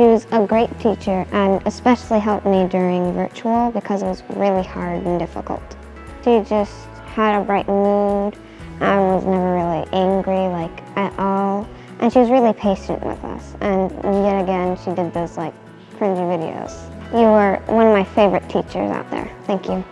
She was a great teacher and especially helped me during virtual because it was really hard and difficult. She just had a bright mood and was never really angry like at all. And she was really patient with us. And yet again, she did those like cringy videos. You were one of my favorite teachers out there. Thank you.